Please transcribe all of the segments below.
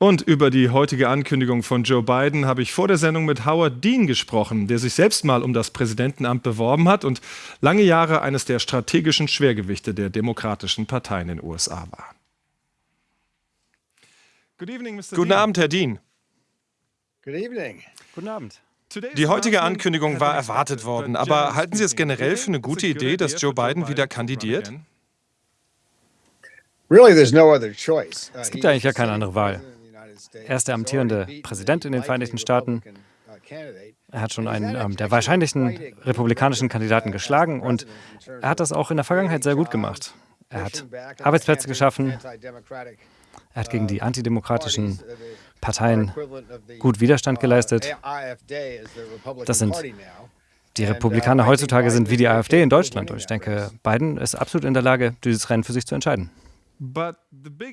Und über die heutige Ankündigung von Joe Biden habe ich vor der Sendung mit Howard Dean gesprochen, der sich selbst mal um das Präsidentenamt beworben hat und lange Jahre eines der strategischen Schwergewichte der Demokratischen Partei in den USA war. Evening, Guten Abend, Herr Dean. Guten Abend. Die heutige Ankündigung war erwartet worden, aber halten Sie es generell für eine gute Idee, dass Joe Biden wieder kandidiert? Es gibt eigentlich ja keine andere Wahl. Er ist der amtierende Präsident in den Vereinigten Staaten. Er hat schon einen ähm, der wahrscheinlichen republikanischen Kandidaten geschlagen und er hat das auch in der Vergangenheit sehr gut gemacht. Er hat Arbeitsplätze geschaffen, er hat gegen die antidemokratischen Parteien gut Widerstand geleistet. Das sind die Republikaner heutzutage sind wie die AfD in Deutschland. Und ich denke, Biden ist absolut in der Lage, dieses Rennen für sich zu entscheiden.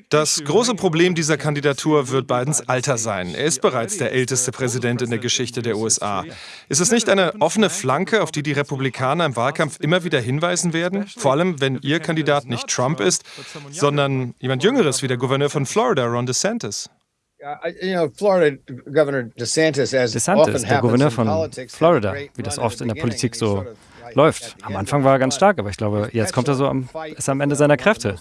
Das große Problem dieser Kandidatur wird Bidens Alter sein. Er ist bereits der älteste Präsident in der Geschichte der USA. Ist es nicht eine offene Flanke, auf die die Republikaner im Wahlkampf immer wieder hinweisen werden? Vor allem, wenn ihr Kandidat nicht Trump ist, sondern jemand Jüngeres wie der Gouverneur von Florida, Ron DeSantis. DeSantis, der Gouverneur von Florida, wie das oft in der Politik so läuft. Am Anfang war er ganz stark, aber ich glaube, jetzt kommt er so am, ist am Ende seiner Kräfte.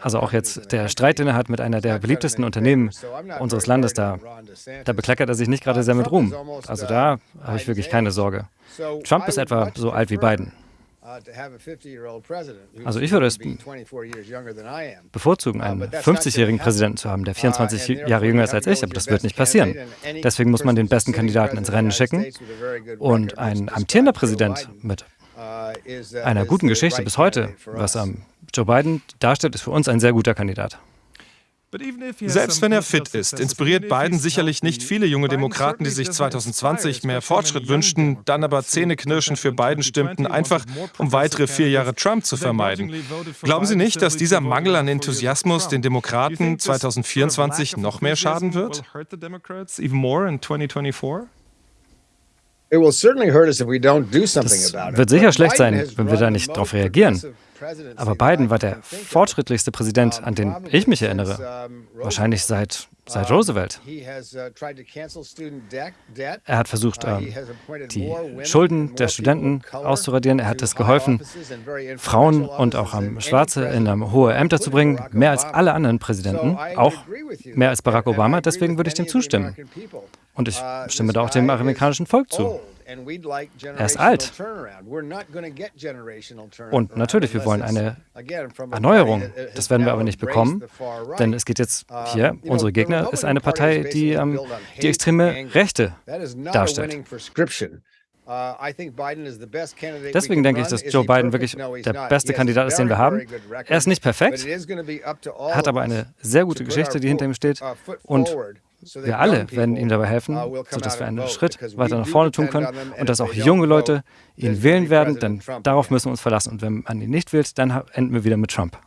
Also auch jetzt der Streit, den er hat mit einer der beliebtesten Unternehmen unseres Landes, da, da bekleckert er sich nicht gerade sehr mit Ruhm. Also da habe ich wirklich keine Sorge. Trump ist etwa so alt wie Biden. Also ich würde es bevorzugen, einen 50-jährigen Präsidenten zu haben, der 24 Jahre jünger ist als ich, aber das wird nicht passieren. Deswegen muss man den besten Kandidaten ins Rennen schicken und ein amtierender Präsident mit einer guten Geschichte bis heute, was Joe Biden darstellt, ist für uns ein sehr guter Kandidat. Selbst wenn er fit ist, inspiriert Biden sicherlich nicht viele junge Demokraten, die sich 2020 mehr Fortschritt wünschten, dann aber zähneknirschend für Biden stimmten, einfach um weitere vier Jahre Trump zu vermeiden. Glauben Sie nicht, dass dieser Mangel an Enthusiasmus den Demokraten 2024 noch mehr schaden wird? Es wird sicher schlecht sein, wenn wir da nicht darauf reagieren. Aber Biden war der fortschrittlichschrittlichste Präsident, an den ich mich erinnere. Wahrscheinlich seit, seit Roosevelt. Er hat versucht, ähm, die Schulden der Studenten auszuradieren. Er hat es geholfen, Frauen und auch Schwarze in hohe Ämter zu bringen, mehr als alle anderen Präsidenten, auch mehr als Barack Obama. Deswegen würde ich dem zustimmen. Und ich stimme da auch dem amerikanischen Volk zu. Er ist alt. Und natürlich, wir wollen eine Erneuerung. Das werden wir aber nicht bekommen, denn es geht jetzt uh, hier, unsere Gegner ist eine Partei, die ähm, die extreme Rechte darstellt. Uh, Deswegen denke ich, dass Joe Biden wirklich der beste Kandidat ist, den wir haben. Er ist nicht perfekt, hat aber eine sehr gute Geschichte, die hinter ihm steht. Und wir alle werden ihm dabei helfen, uh, sodass wir einen Schritt weiter nach vorne tun können und dass auch junge Leute ihn wählen werden, denn darauf müssen wir uns verlassen. Und wenn man ihn nicht wählt, dann enden wir wieder mit Trump.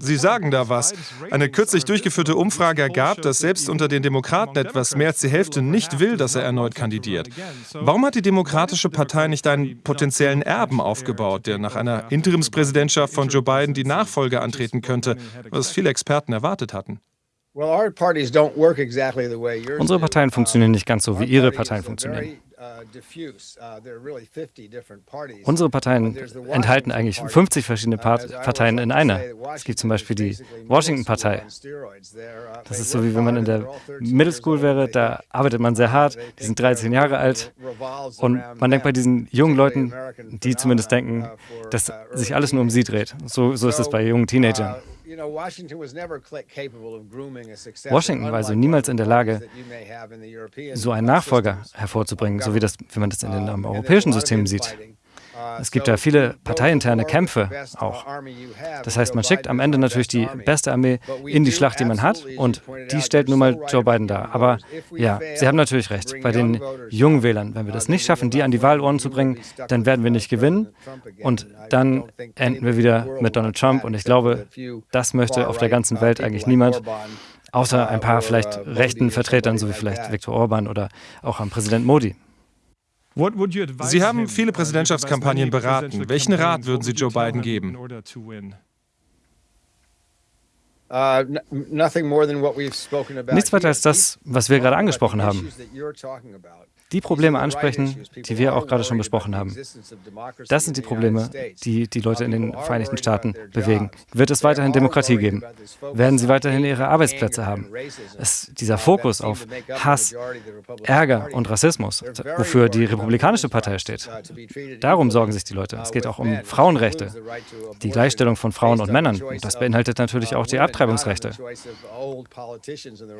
Sie sagen da was. Eine kürzlich durchgeführte Umfrage ergab, dass selbst unter den Demokraten etwas mehr als die Hälfte nicht will, dass er erneut kandidiert. Warum hat die Demokratische Partei nicht einen potenziellen Erben aufgebaut, der nach einer Interimspräsidentschaft von Joe Biden die Nachfolge antreten könnte, was viele Experten erwartet hatten? Unsere Parteien funktionieren nicht ganz so, wie Ihre Parteien funktionieren. Uh, uh, Unsere Parteien enthalten eigentlich 50 verschiedene uh, Parteien in einer. Es gibt zum Beispiel die Washington-Partei. Das ist so, wie wenn man in der Middle School wäre, da arbeitet man sehr hart, die sind 13 Jahre alt und man denkt bei diesen jungen Leuten, die zumindest denken, dass sich alles nur um sie dreht. So, so ist es bei jungen Teenagern. Washington war also niemals in der Lage, so einen Nachfolger hervorzubringen, so wie, das, wie man das in den europäischen Systemen sieht. Es gibt ja viele parteiinterne Kämpfe auch. Das heißt, man schickt am Ende natürlich die beste Armee in die Schlacht, die man hat, und die stellt nun mal Joe Biden dar. Aber ja, Sie haben natürlich recht. Bei den jungen Wählern, wenn wir das nicht schaffen, die an die Wahlurnen zu bringen, dann werden wir nicht gewinnen und dann enden wir wieder mit Donald Trump. Und ich glaube, das möchte auf der ganzen Welt eigentlich niemand außer ein paar vielleicht rechten Vertretern, so wie vielleicht Viktor Orban oder auch am Präsident Modi. Sie haben viele Präsidentschaftskampagnen beraten. Welchen Rat würden Sie Joe Biden geben? Nichts weiter als das, was wir gerade angesprochen haben die Probleme ansprechen, die wir auch gerade schon besprochen haben. Das sind die Probleme, die die Leute in den Vereinigten Staaten bewegen. Wird es weiterhin Demokratie geben? Werden sie weiterhin ihre Arbeitsplätze haben? Es, dieser Fokus auf Hass, Ärger und Rassismus, wofür die Republikanische Partei steht, darum sorgen sich die Leute. Es geht auch um Frauenrechte, die Gleichstellung von Frauen und Männern. Und das beinhaltet natürlich auch die Abtreibungsrechte.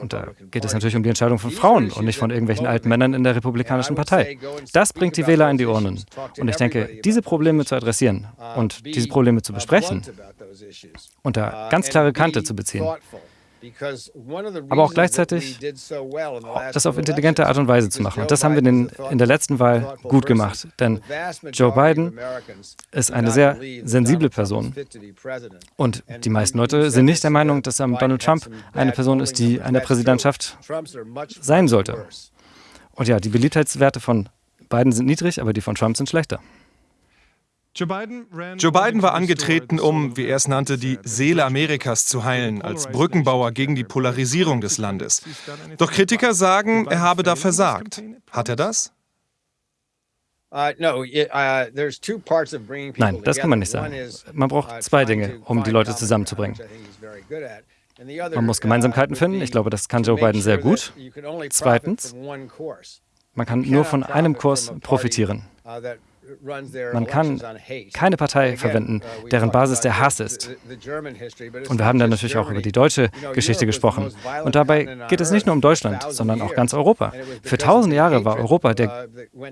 Und da geht es natürlich um die Entscheidung von Frauen und nicht von irgendwelchen alten Männern in der Republik Republikanischen Partei. Das bringt die Wähler in die Urnen. Und ich denke, diese Probleme zu adressieren und diese Probleme zu besprechen, unter ganz klare Kante zu beziehen, aber auch gleichzeitig das auf intelligente Art und Weise zu machen. Und das haben wir in, in der letzten Wahl gut gemacht. Denn Joe Biden ist eine sehr sensible Person. Und die meisten Leute sind nicht der Meinung, dass Donald Trump eine Person ist, die an der Präsidentschaft sein sollte. Und ja, die Beliebtheitswerte von Biden sind niedrig, aber die von Trump sind schlechter. Joe Biden, war angetreten, um, wie er es nannte, die Seele Amerikas zu heilen, als Brückenbauer gegen die Polarisierung des Landes. Doch Kritiker sagen, er habe da versagt. Hat er das? Uh, uh, Nein, das kann man nicht sagen. Man braucht zwei Dinge, um die Leute zusammenzubringen. Man muss Gemeinsamkeiten finden. Ich glaube, das kann Joe Biden sehr gut. Zweitens, man kann nur von einem Kurs profitieren. Man kann keine Partei verwenden, deren Basis der Hass ist. Und wir haben dann natürlich auch über die deutsche Geschichte gesprochen. Und dabei geht es nicht nur um Deutschland, sondern auch ganz Europa. Für tausend Jahre war Europa der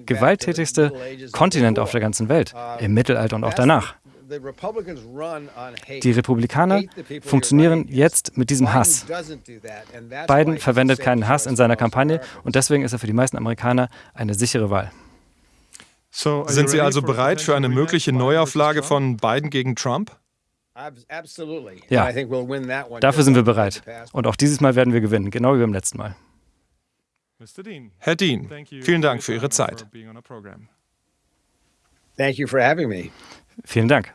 gewalttätigste Kontinent auf der ganzen Welt, im Mittelalter und auch danach. Die Republikaner funktionieren jetzt mit diesem Hass. Biden verwendet keinen Hass in seiner Kampagne und deswegen ist er für die meisten Amerikaner eine sichere Wahl. Sind Sie also bereit für eine mögliche Neuauflage von Biden gegen Trump? Ja, dafür sind wir bereit. Und auch dieses Mal werden wir gewinnen, genau wie beim letzten Mal. Herr Dean, vielen Dank für Ihre Zeit. Vielen Dank.